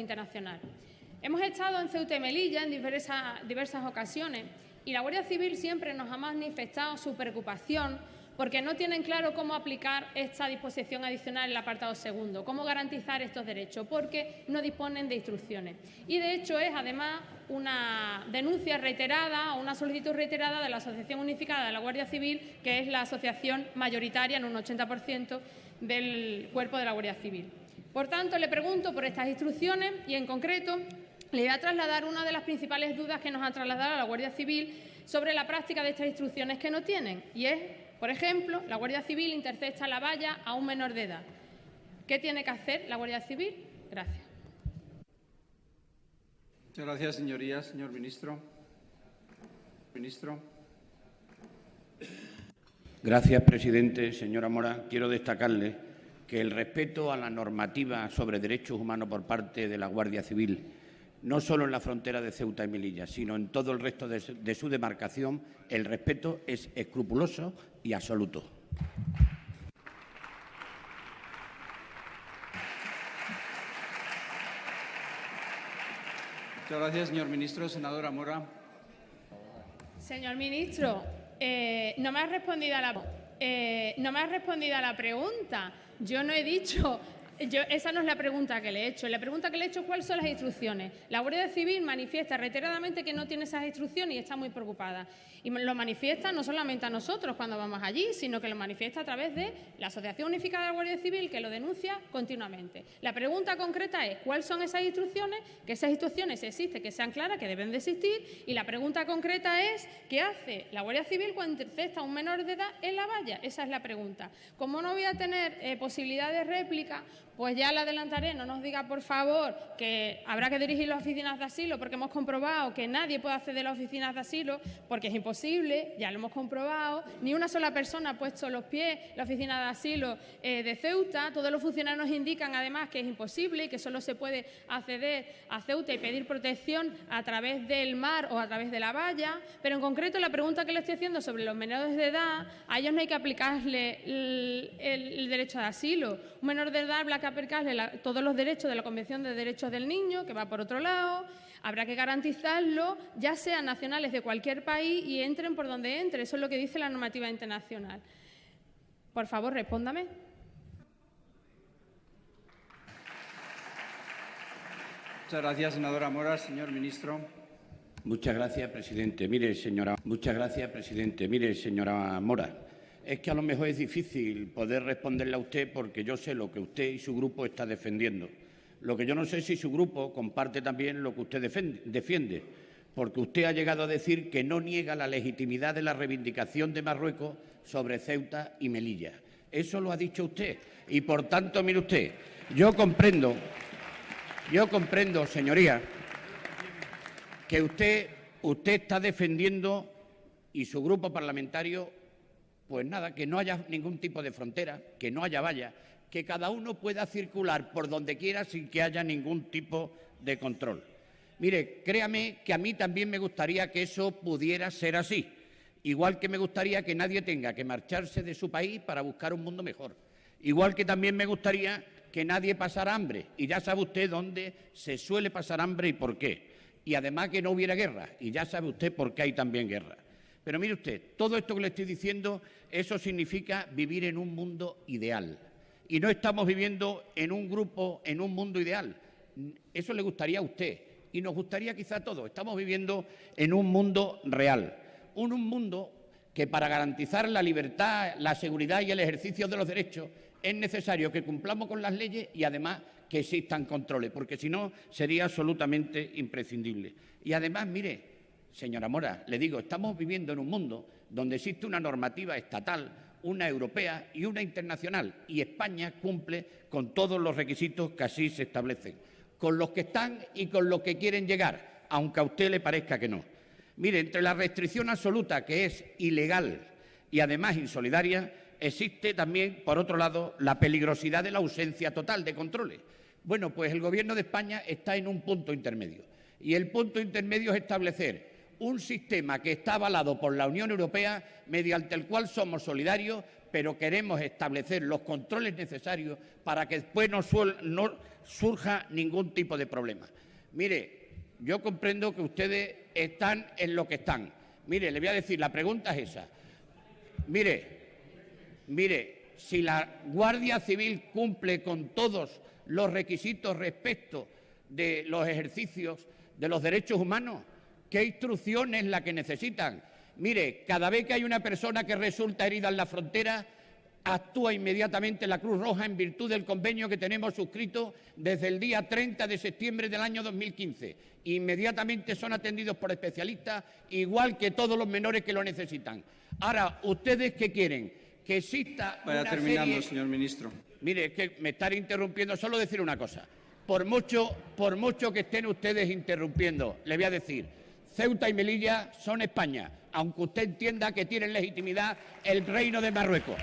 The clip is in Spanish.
internacional. Hemos estado en Ceuta y Melilla en diversas, diversas ocasiones y la Guardia Civil siempre nos ha manifestado su preocupación porque no tienen claro cómo aplicar esta disposición adicional en el apartado segundo, cómo garantizar estos derechos, porque no disponen de instrucciones. Y, de hecho, es además una denuncia reiterada o una solicitud reiterada de la Asociación Unificada de la Guardia Civil, que es la asociación mayoritaria en un 80% del cuerpo de la Guardia Civil. Por tanto, le pregunto por estas instrucciones y, en concreto, le voy a trasladar una de las principales dudas que nos ha trasladado la Guardia Civil sobre la práctica de estas instrucciones que no tienen, y es por ejemplo, la Guardia Civil intercepta la valla a un menor de edad. ¿Qué tiene que hacer la Guardia Civil? Gracias. Muchas gracias, señorías. Señor ministro. Ministro. Gracias, presidente. Señora Mora, quiero destacarle que el respeto a la normativa sobre derechos humanos por parte de la Guardia Civil no solo en la frontera de Ceuta y Melilla, sino en todo el resto de su, demarcación, el respeto es escrupuloso y absoluto. Muchas gracias, señor ministro. Senadora Mora. Señor ministro, eh, no me ha respondido a la eh, no me ha respondido a la pregunta. Yo no he dicho esa no es la pregunta que le he hecho. La pregunta que le he hecho es cuáles son las instrucciones. La Guardia Civil manifiesta reiteradamente que no tiene esas instrucciones y está muy preocupada. Y lo manifiesta no solamente a nosotros cuando vamos allí, sino que lo manifiesta a través de la Asociación Unificada de la Guardia Civil, que lo denuncia continuamente. La pregunta concreta es cuáles son esas instrucciones, que esas instrucciones existen, que sean claras, que deben de existir. Y la pregunta concreta es qué hace la Guardia Civil cuando intercepta a un menor de edad en la valla. Esa es la pregunta. Como no voy a tener eh, posibilidad de réplica, pues ya le adelantaré, no nos diga por favor que habrá que dirigir las oficinas de asilo porque hemos comprobado que nadie puede acceder a las oficinas de asilo porque es imposible, ya lo hemos comprobado, ni una sola persona ha puesto los pies en la oficina de asilo eh, de Ceuta, todos los funcionarios indican además que es imposible y que solo se puede acceder a Ceuta y pedir protección a través del mar o a través de la valla, pero en concreto la pregunta que le estoy haciendo sobre los menores de edad, a ellos no hay que aplicarle el, derecho de asilo. Un menor de edad que aplicarle todos los derechos de la Convención de Derechos del Niño, que va por otro lado, habrá que garantizarlo, ya sean nacionales de cualquier país y entren por donde entre. Eso es lo que dice la normativa internacional. Por favor, respóndame. Muchas gracias, senadora Mora. Señor ministro. Muchas gracias, presidente. Mire, señora. Muchas gracias, presidente. Mire, señora Mora es que a lo mejor es difícil poder responderle a usted porque yo sé lo que usted y su grupo está defendiendo. Lo que yo no sé es si su grupo comparte también lo que usted defiende, porque usted ha llegado a decir que no niega la legitimidad de la reivindicación de Marruecos sobre Ceuta y Melilla. Eso lo ha dicho usted. Y por tanto, mire usted, yo comprendo, yo comprendo, señoría, que usted, usted está defendiendo y su grupo parlamentario pues nada, que no haya ningún tipo de frontera, que no haya valla, que cada uno pueda circular por donde quiera sin que haya ningún tipo de control. Mire, créame que a mí también me gustaría que eso pudiera ser así, igual que me gustaría que nadie tenga que marcharse de su país para buscar un mundo mejor, igual que también me gustaría que nadie pasara hambre, y ya sabe usted dónde se suele pasar hambre y por qué, y además que no hubiera guerra, y ya sabe usted por qué hay también guerra. Pero mire usted, todo esto que le estoy diciendo, eso significa vivir en un mundo ideal. Y no estamos viviendo en un grupo, en un mundo ideal. Eso le gustaría a usted y nos gustaría quizá a todos. Estamos viviendo en un mundo real. Un, un mundo que para garantizar la libertad, la seguridad y el ejercicio de los derechos es necesario que cumplamos con las leyes y además que existan controles, porque si no sería absolutamente imprescindible. Y además, mire, señora Mora, le digo, estamos viviendo en un mundo donde existe una normativa estatal, una europea y una internacional, y España cumple con todos los requisitos que así se establecen, con los que están y con los que quieren llegar, aunque a usted le parezca que no. Mire, entre la restricción absoluta, que es ilegal y además insolidaria, existe también, por otro lado, la peligrosidad de la ausencia total de controles. Bueno, pues el Gobierno de España está en un punto intermedio. Y el punto intermedio es establecer un sistema que está avalado por la Unión Europea mediante el cual somos solidarios pero queremos establecer los controles necesarios para que después no, surja ningún tipo de problema. Mire, yo comprendo que ustedes están en lo que están. Mire, le voy a decir, la pregunta es esa. Mire, mire, si la Guardia Civil cumple con todos los requisitos respecto de los ejercicios de los derechos humanos, ¿qué instrucción es la que necesitan? Mire, cada vez que hay una persona que resulta herida en la frontera, actúa inmediatamente la Cruz Roja en virtud del convenio que tenemos suscrito desde el día 30 de septiembre del año 2015. Inmediatamente son atendidos por especialistas, igual que todos los menores que lo necesitan. Ahora, ¿ustedes qué quieren? Que exista. Vaya terminando, señor ministro. Mire, es que me están interrumpiendo. Solo decir una cosa. Por mucho, por mucho que estén ustedes interrumpiendo, le voy a decir, Ceuta y Melilla son España, aunque usted entienda que tienen legitimidad el reino de Marruecos.